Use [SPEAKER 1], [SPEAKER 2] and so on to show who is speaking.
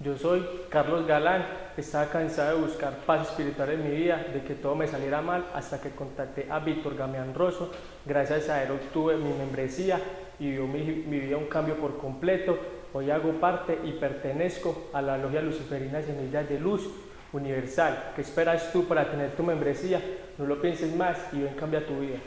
[SPEAKER 1] Yo soy Carlos Galán, estaba cansado de buscar paz espiritual en mi vida, de que todo me saliera mal, hasta que contacté a Víctor Gamián Rosso. Gracias a él obtuve mi membresía y dio mi, mi vida un cambio por completo. Hoy hago parte y pertenezco a la Logia Luciferina Semillas de Luz Universal. ¿Qué esperas tú para tener tu membresía? No lo pienses más y ven cambia tu vida.